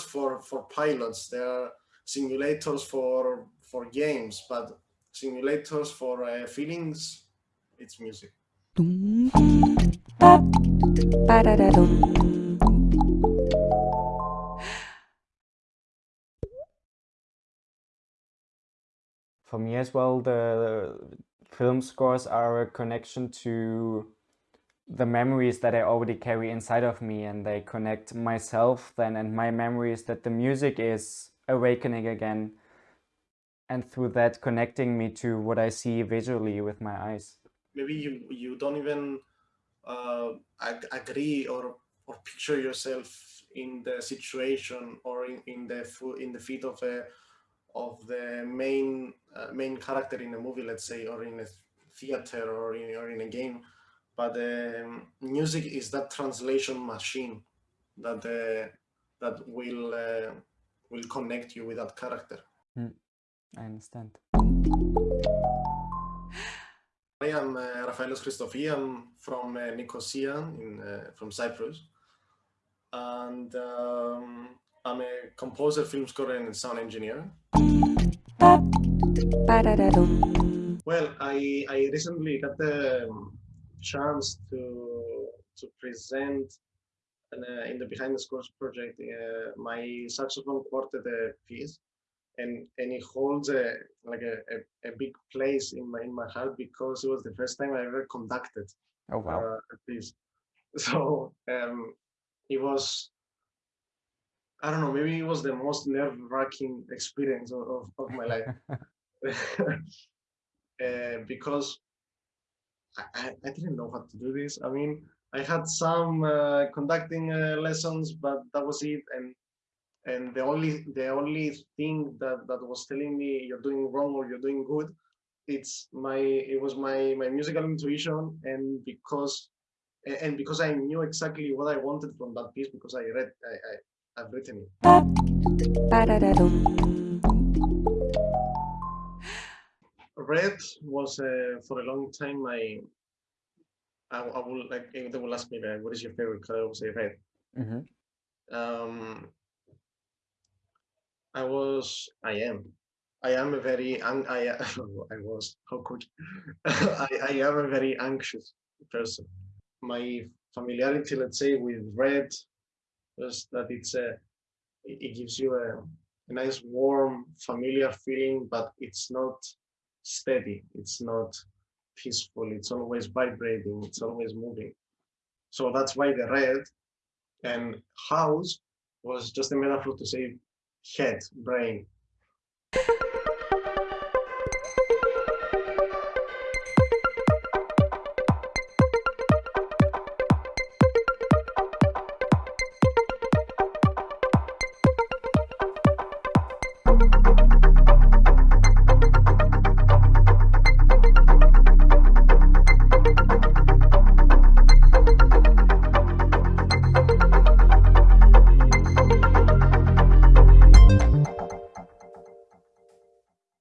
simulators for for pilots. There are simulators for for games, but simulators for uh, feelings, it's music. For me as well, the film scores are a connection to the memories that I already carry inside of me and they connect myself then and my memories that the music is awakening again and through that connecting me to what I see visually with my eyes. Maybe you, you don't even uh, ag agree or, or picture yourself in the situation or in, in the in the feet of a of the main uh, main character in a movie, let's say, or in a theater or in, or in a game. But um, music is that translation machine that uh, that will uh, will connect you with that character. Mm, I understand. I am uh, Rafaelos Christofi. I'm from uh, Nicosia, in, uh, from Cyprus. And um, I'm a composer, film scorer, and sound engineer. Well, I, I recently got the chance to to present in, uh, in the Behind the Scores project uh, my saxophone quartet uh, piece, and and it holds a like a, a, a, big place in my in my heart because it was the first time I ever conducted oh, wow. uh, a piece. So um, it was I don't know, maybe it was the most nerve-wracking experience of, of, of my life. uh, because I, I didn't know how to do this. I mean, I had some uh, conducting uh, lessons, but that was it. And and the only the only thing that that was telling me you're doing wrong or you're doing good, it's my it was my my musical intuition, and because and because I knew exactly what I wanted from that piece because I read I, I I've written it. Red was uh, for a long time my. I, I will like if they will ask me like, what is your favorite color, I will say red. Mm -hmm. Um, I was, I am, I am a very, I, I was, how could, I, I am a very anxious person. My familiarity, let's say, with red just that it's a it gives you a, a nice warm familiar feeling but it's not steady. It's not peaceful. It's always vibrating. It's always moving. So that's why the red and house was just a metaphor to say head brain